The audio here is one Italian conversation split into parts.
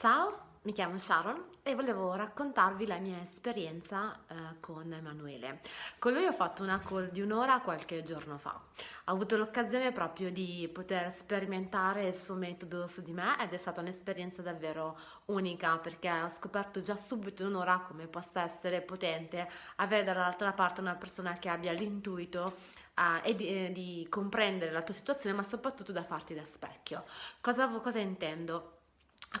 Ciao, mi chiamo Sharon e volevo raccontarvi la mia esperienza eh, con Emanuele. Con lui ho fatto una call di un'ora qualche giorno fa. Ho avuto l'occasione proprio di poter sperimentare il suo metodo su di me ed è stata un'esperienza davvero unica perché ho scoperto già subito in un'ora come possa essere potente avere dall'altra parte una persona che abbia l'intuito uh, e di, eh, di, comprendere la tua situazione ma soprattutto da farti da specchio. Cosa, cosa intendo?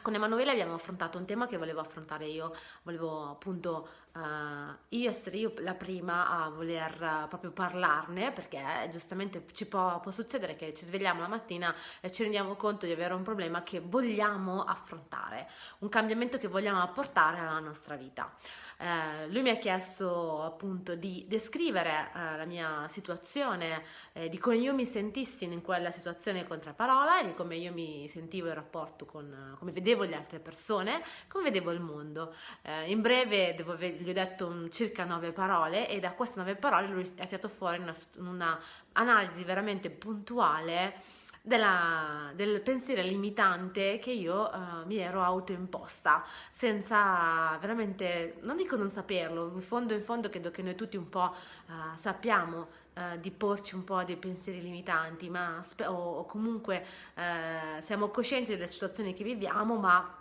Con Emanuele abbiamo affrontato un tema che volevo affrontare io, volevo appunto uh, io essere io la prima a voler uh, proprio parlarne perché eh, giustamente ci può, può, succedere che ci svegliamo la mattina e ci rendiamo conto di avere un problema che vogliamo affrontare, un cambiamento che vogliamo apportare alla nostra vita. Eh, lui mi ha chiesto appunto di descrivere la mia situazione, di come io mi sentissi in quella situazione contraparola e di come io mi sentivo in rapporto con, come vedevo le altre persone, come vedevo il mondo. In breve devo, gli ho detto un, circa nove parole e da queste nove parole lui ha tirato fuori una, una analisi veramente puntuale della, del pensiero limitante che io uh, mi ero autoimposta senza veramente, non dico non saperlo, in fondo in fondo credo che noi tutti un po' uh, sappiamo uh, di porci un po' dei pensieri limitanti ma, o, o comunque siamo coscienti delle situazioni che viviamo ma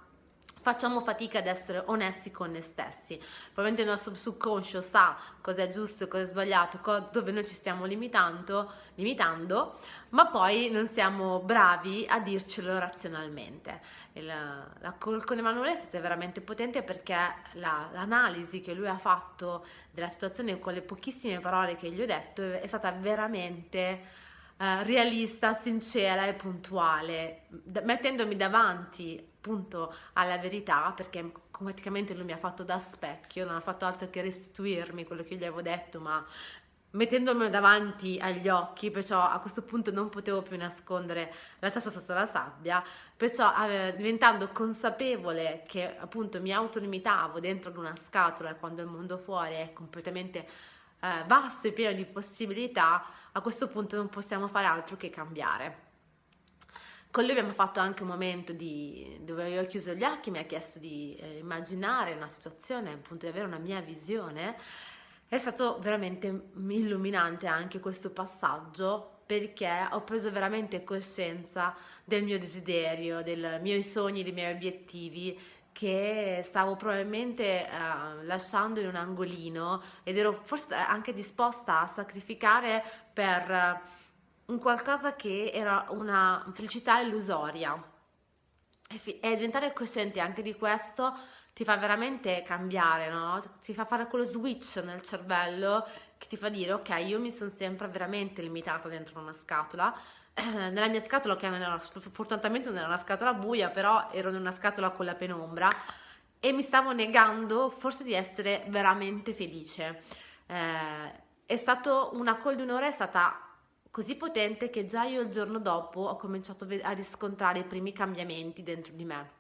facciamo fatica ad essere onesti con noi stessi. Probabilmente il nostro subconscio sa cosa è giusto e cosa è sbagliato, dove noi ci stiamo limitando, limitando, ma poi non siamo bravi a dircelo razionalmente. Il, la con Emanuele è stata veramente potente perché la, l'analisi che lui ha fatto della situazione con le pochissime parole che gli ho detto è stata veramente Uh, realista, sincera e puntuale, mettendomi davanti appunto alla verità perché praticamente lui mi ha fatto da specchio, non ha fatto altro che restituirmi quello che gli avevo detto, ma mettendomi davanti agli occhi, perciò a questo punto non potevo più nascondere la testa sotto la sabbia, perciò eh, diventando consapevole che appunto mi autolimitavo dentro ad una scatola quando il mondo fuori è completamente eh, basso e pieno di possibilità, a questo punto non possiamo fare altro che cambiare. Con lui abbiamo fatto anche un momento di, dove io ho chiuso gli occhi, mi ha chiesto di eh, immaginare una situazione, appunto di avere una mia visione. È stato veramente illuminante anche questo passaggio perché ho preso veramente coscienza del mio desiderio, dei miei sogni, dei miei obiettivi che stavo probabilmente uh, lasciando in un angolino ed ero forse anche disposta a sacrificare per... Uh, un qualcosa che era una felicità illusoria e, e diventare cosciente anche di questo ti fa veramente cambiare, no? Ti fa fare quello switch nel cervello che ti fa dire ok, io mi sono sempre veramente limitata dentro una scatola. Nella mia scatola, che era, fortunatamente non era una scatola buia, però ero in una scatola con la penombra e mi stavo negando forse di essere veramente felice. Eh, è stato una call di un'ora, è stata così potente che già io il giorno dopo ho cominciato a riscontrare i primi cambiamenti dentro di me.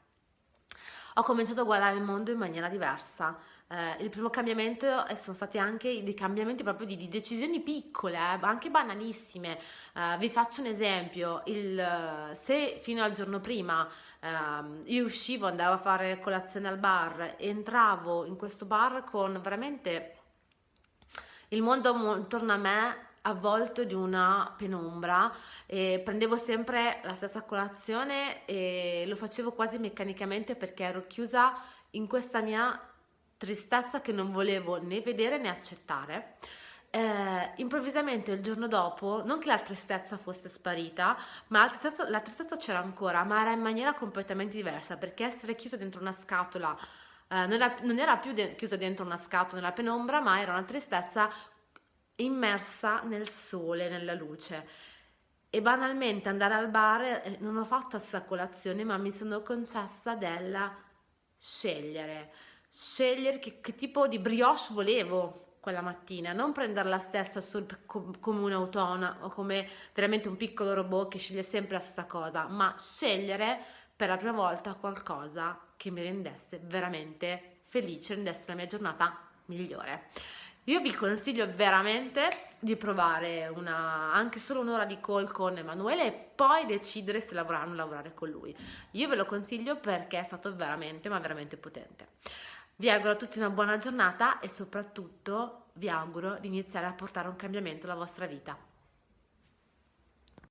Ho cominciato a guardare il mondo in maniera diversa. Eh, il primo cambiamento sono stati anche dei cambiamenti proprio di, di decisioni piccole, eh, anche banalissime. Eh, vi faccio un esempio, il, se fino al giorno prima ehm, io uscivo, andavo a fare colazione al bar, entravo in questo bar con veramente il mondo intorno a me avvolto di una penombra e prendevo sempre la stessa colazione e lo facevo quasi meccanicamente perché ero chiusa in questa mia tristezza che non volevo né vedere né accettare. Eh, improvvisamente il giorno dopo, non che la tristezza fosse sparita, ma la tristezza, la tristezza c'era ancora, ma era in maniera completamente diversa perché essere chiusa dentro una scatola eh, non, era, non, era, più de- chiusa dentro una scatola nella penombra, ma era una tristezza immersa nel sole, nella luce. E banalmente andare al bar, eh, non ho fatto questa colazione, ma mi sono concessa della scegliere. Scegliere che, che tipo di brioche volevo quella mattina, non prendere la stessa sul, come un'autona o come veramente un piccolo robot che sceglie sempre la stessa cosa, ma scegliere per la prima volta qualcosa che mi rendesse veramente felice, rendesse la mia giornata migliore. Io vi consiglio veramente di provare una, anche solo un'ora di call con Emanuele e poi decidere se lavorare o non lavorare con lui. Io ve lo consiglio perché è stato veramente, ma veramente potente. Vi auguro a tutti una buona giornata e soprattutto vi auguro di iniziare a portare un cambiamento alla vostra vita.